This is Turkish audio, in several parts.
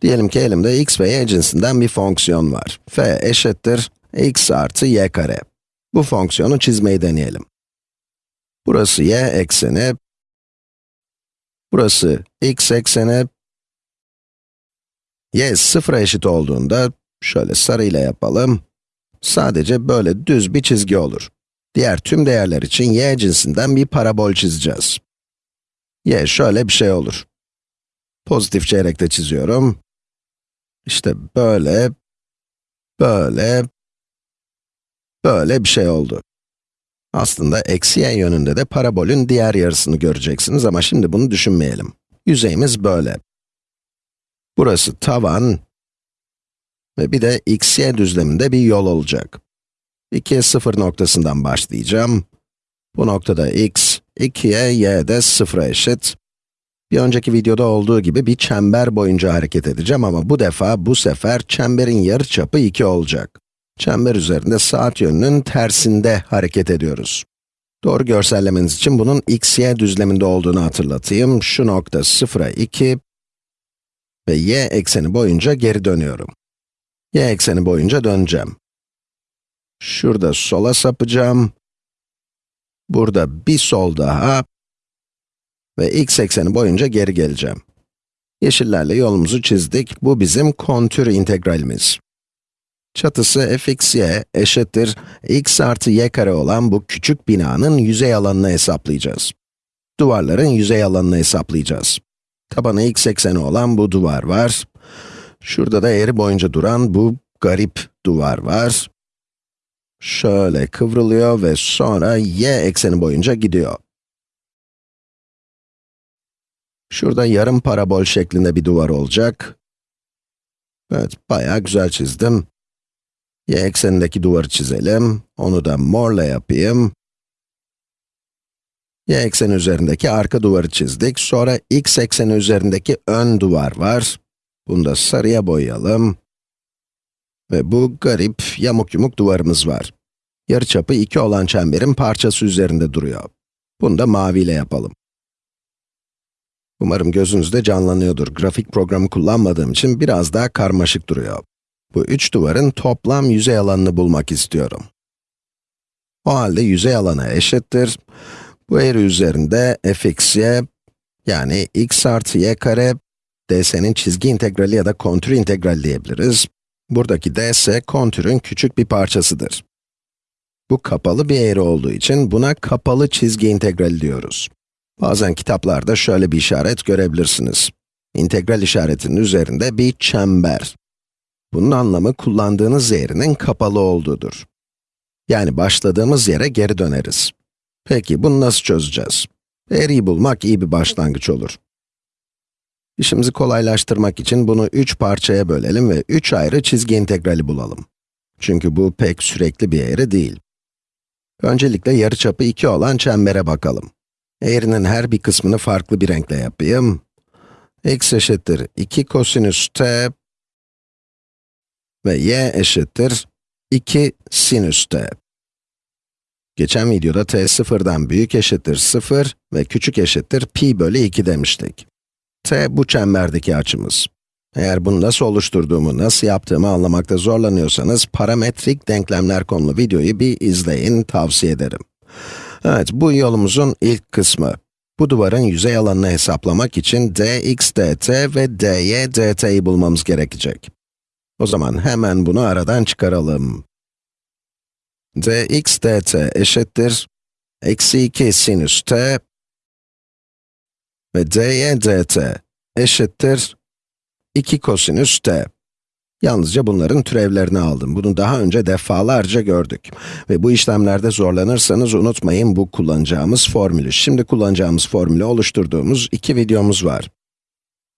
Diyelim ki elimde x ve y cinsinden bir fonksiyon var. f eşittir x artı y kare. Bu fonksiyonu çizmeyi deneyelim. Burası y ekseni, burası x ekseni, y sıfıra eşit olduğunda, şöyle sarıyla yapalım, sadece böyle düz bir çizgi olur. Diğer tüm değerler için y cinsinden bir parabol çizeceğiz. y şöyle bir şey olur. Pozitif çeyrekte çiziyorum. İşte böyle, böyle, böyle bir şey oldu. Aslında eksi y yönünde de parabolün diğer yarısını göreceksiniz ama şimdi bunu düşünmeyelim. Yüzeyimiz böyle. Burası tavan ve bir de x, düzleminde bir yol olacak. 2'ye 0 noktasından başlayacağım. Bu noktada x, 2'ye, y de 0'a eşit. Bir önceki videoda olduğu gibi bir çember boyunca hareket edeceğim ama bu defa, bu sefer çemberin yarıçapı 2 olacak. Çember üzerinde saat yönünün tersinde hareket ediyoruz. Doğru görsellemeniz için bunun x, y düzleminde olduğunu hatırlatayım. Şu nokta 0'a 2 ve y ekseni boyunca geri dönüyorum. y ekseni boyunca döneceğim. Şurada sola sapacağım. Burada bir sol daha ve x ekseni boyunca geri geleceğim. Yeşillerle yolumuzu çizdik. Bu bizim kontür integralimiz. Çatısı fxy eşittir x artı y kare olan bu küçük binanın yüzey alanını hesaplayacağız. Duvarların yüzey alanını hesaplayacağız. Tabanı x ekseni olan bu duvar var. Şurada da eğri boyunca duran bu garip duvar var. Şöyle kıvrılıyor ve sonra y ekseni boyunca gidiyor. Şurada yarım parabol şeklinde bir duvar olacak. Evet, bayağı güzel çizdim. Y eksenindeki duvarı çizelim. Onu da morla yapayım. Y ekseni üzerindeki arka duvarı çizdik. Sonra x ekseni üzerindeki ön duvar var. Bunu da sarıya boyayalım. Ve bu garip, yamuk yumuk duvarımız var. Yarıçapı 2 olan çemberin parçası üzerinde duruyor. Bunu da maviyle yapalım. Umarım gözünüzde canlanıyordur. Grafik programı kullanmadığım için biraz daha karmaşık duruyor. Bu üç duvarın toplam yüzey alanını bulmak istiyorum. O halde yüzey alanı eşittir. Bu eğri üzerinde fxy, yani x artı y kare, ds'nin çizgi integrali ya da kontür integrali diyebiliriz. Buradaki ds, kontürün küçük bir parçasıdır. Bu kapalı bir eğri olduğu için buna kapalı çizgi integrali diyoruz. Bazen kitaplarda şöyle bir işaret görebilirsiniz. İntegral işaretinin üzerinde bir çember. Bunun anlamı kullandığınız eğrinin kapalı olduğudur. Yani başladığımız yere geri döneriz. Peki bunu nasıl çözeceğiz? Eğriyi bulmak iyi bir başlangıç olur. İşimizi kolaylaştırmak için bunu üç parçaya bölelim ve üç ayrı çizgi integrali bulalım. Çünkü bu pek sürekli bir eğri değil. Öncelikle yarıçapı 2 olan çembere bakalım. Eğrinin her bir kısmını farklı bir renkle yapayım. x eşittir 2 kosinüs t ve y eşittir 2 sinüs t. Geçen videoda t sıfırdan büyük eşittir 0 ve küçük eşittir pi bölü 2 demiştik. t bu çemberdeki açımız. Eğer bunu nasıl oluşturduğumu, nasıl yaptığımı anlamakta zorlanıyorsanız, parametrik denklemler konulu videoyu bir izleyin, tavsiye ederim. Evet, bu yolumuzun ilk kısmı. Bu duvarın yüzey alanını hesaplamak için dx dt ve dy dt'yi bulmamız gerekecek. O zaman hemen bunu aradan çıkaralım. dx dt eşittir eksi 2 sinüs t ve dy dt eşittir 2 kosinüs t. Yalnızca bunların türevlerini aldım. Bunu daha önce defalarca gördük. Ve bu işlemlerde zorlanırsanız unutmayın bu kullanacağımız formülü. Şimdi kullanacağımız formülü oluşturduğumuz iki videomuz var.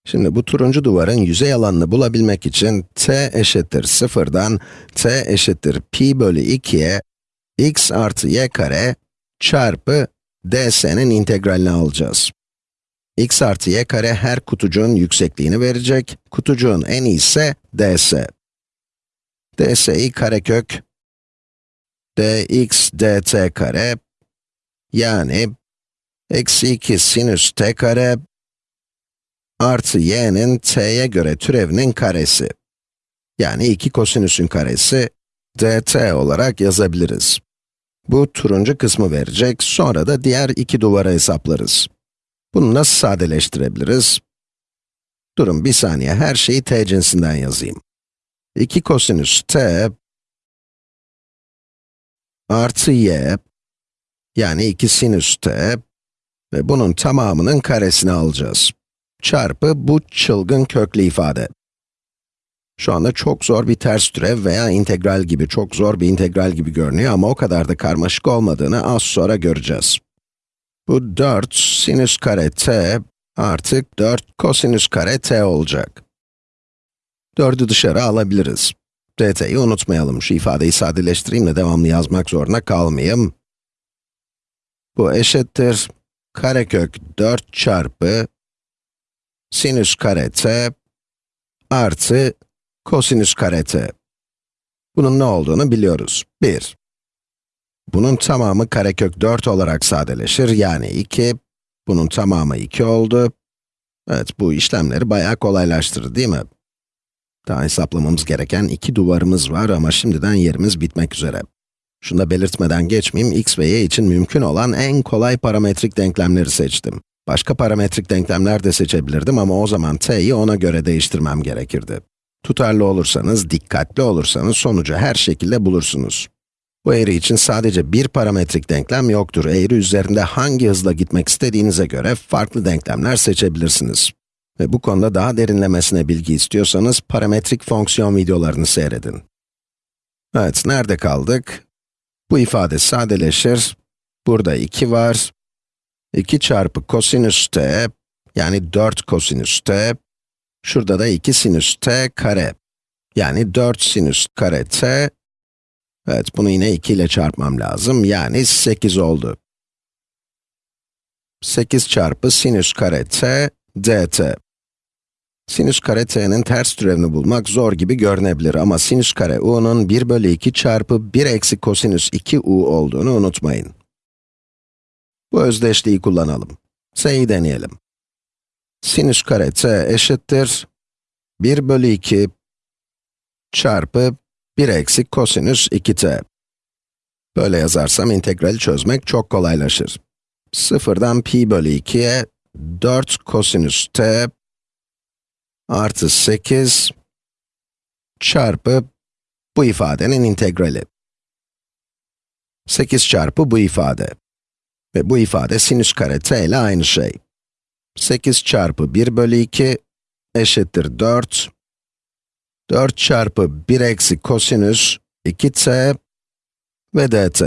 Şimdi bu turuncu duvarın yüzey alanını bulabilmek için t eşittir 0'dan t eşittir pi bölü 2'ye x artı y kare çarpı ds'nin integralini alacağız x artı y kare her kutucuğun yüksekliğini verecek. Kutucuğun en ise ds. ds'yi karekök dx dt kare yani eksi 2 sinüs t kare artı y'nin t'ye göre türevinin karesi. Yani 2 kosinüsün karesi dt olarak yazabiliriz. Bu turuncu kısmı verecek, sonra da diğer iki duvara hesaplarız. Bunu nasıl sadeleştirebiliriz? Durun bir saniye, her şeyi t cinsinden yazayım. 2 kosinüs t artı y, yani 2 sinüs t ve bunun tamamının karesini alacağız. Çarpı bu çılgın köklü ifade. Şu anda çok zor bir ters türev veya integral gibi, çok zor bir integral gibi görünüyor ama o kadar da karmaşık olmadığını az sonra göreceğiz. Bu 4 sinüs kare t artık 4 kosinüs kare t olacak. 4'ü dışarı alabiliriz. dt'yi unutmayalım. Şu ifadeyi sadeleştireyim de devamlı yazmak zorunda kalmayayım. Bu eşittir karekök 4 çarpı sinüs kare t artı kosinüs kare t. Bunun ne olduğunu biliyoruz. 1. Bunun tamamı karekök 4 olarak sadeleşir, yani 2. Bunun tamamı 2 oldu. Evet, bu işlemleri bayağı kolaylaştırır, değil mi? Daha hesaplamamız gereken iki duvarımız var ama şimdiden yerimiz bitmek üzere. Şunu da belirtmeden geçmeyeyim, x ve y için mümkün olan en kolay parametrik denklemleri seçtim. Başka parametrik denklemler de seçebilirdim ama o zaman t'yi ona göre değiştirmem gerekirdi. Tutarlı olursanız, dikkatli olursanız sonucu her şekilde bulursunuz. Bu eğri için sadece bir parametrik denklem yoktur. Eğri üzerinde hangi hızla gitmek istediğinize göre farklı denklemler seçebilirsiniz. Ve bu konuda daha derinlemesine bilgi istiyorsanız parametrik fonksiyon videolarını seyredin. Evet, nerede kaldık? Bu ifade sadeleşir. Burada 2 var. 2 çarpı kosinüs t, yani 4 kosinüs t. Şurada da 2 sinüs t kare. Yani 4 sinüs kare t. Evet, bunu yine 2 ile çarpmam lazım. Yani 8 oldu. 8 çarpı sinüs kare t dt. Sinüs kare t'nin ters türevini bulmak zor gibi görünebilir ama sinüs kare u'nun 1 bölü 2 çarpı 1 eksi kosinüs 2 u olduğunu unutmayın. Bu özdeşliği kullanalım. S'yi deneyelim. Sinüs kare t eşittir 1 bölü 2 çarpı 1 eksi kosinüs 2t. Böyle yazarsam integrali çözmek çok kolaylaşır. Sıfırdan pi bölü 2'ye 4 kosinüs t artı 8 çarpı bu ifadenin integrali. 8 çarpı bu ifade. Ve bu ifade sinüs kare t ile aynı şey. 8 çarpı 1 bölü 2 eşittir 4. 4 çarpı 1 eksi kosinüs 2t ve dt.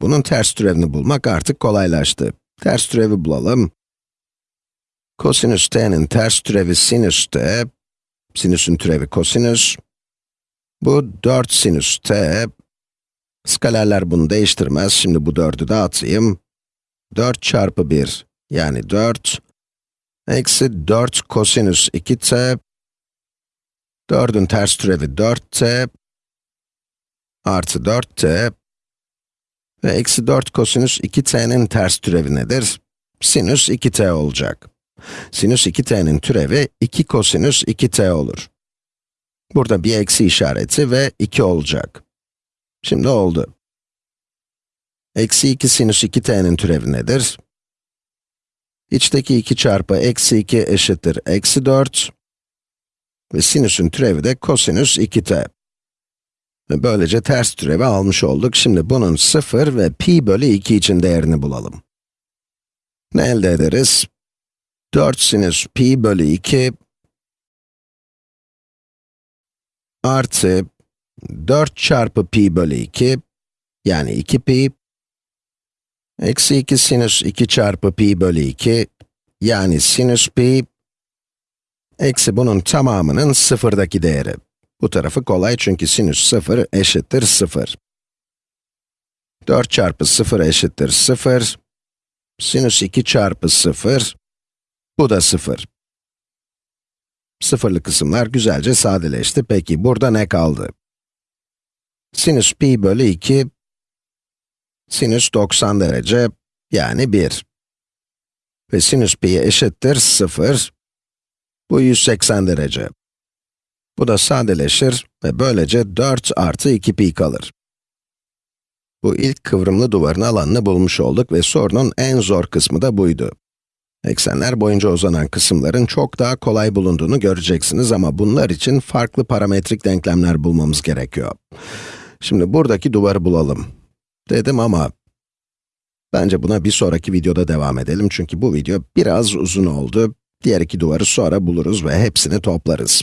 Bunun ters türevini bulmak artık kolaylaştı. Ters türevi bulalım. Kosinüs t'nin ters türevi sinüs t, sinüsün türevi kosinüs. Bu 4 sinüs t. Skalerler bunu değiştirmez, şimdi bu 4'ü dağıtayım. 4 çarpı 1, yani 4. Eksi 4 kosinüs 2t. 4'ün ters türevi 4t. Artı 4t. Ve eksi 4 kosinüs 2t'nin ters türevi nedir? Sinüs 2t olacak. Sinüs 2t'nin türevi 2 kosinüs 2t olur. Burada bir eksi işareti ve 2 olacak. Şimdi oldu. Eksi 2 sinüs 2t'nin türevi nedir? İçteki 2 çarpı eksi 2 eşittir eksi 4. Ve sinüsün türevi de kosinüs 2t. Ve böylece ters türevi almış olduk. Şimdi bunun 0 ve pi bölü 2 için değerini bulalım. Ne elde ederiz? 4 sinüs pi bölü 2 artı 4 çarpı pi bölü 2 yani 2 pi eksi 2 sinüs 2 çarpı pi bölü 2 yani sinüs pi eksi bunun tamamının sıfırdaki değeri. Bu tarafı kolay çünkü sinüs 0 eşittir 0. 4 çarpı 0 eşittir 0. Sinüs 2 çarpı 0 bu da 0. Sıfırlı kısımlar güzelce sadeleşti. Peki burada ne kaldı? Sinüs pi bölü 2, sinüs 90 derece, yani 1. ve sinüs pi eşittir 0. Bu 180 derece. Bu da sadeleşir ve böylece 4 artı 2 pi kalır. Bu ilk kıvrımlı duvarın alanını bulmuş olduk ve sorunun en zor kısmı da buydu. Eksenler boyunca uzanan kısımların çok daha kolay bulunduğunu göreceksiniz ama bunlar için farklı parametrik denklemler bulmamız gerekiyor. Şimdi buradaki duvarı bulalım. Dedim ama bence buna bir sonraki videoda devam edelim çünkü bu video biraz uzun oldu. Diğer iki duvarı sonra buluruz ve hepsini toplarız.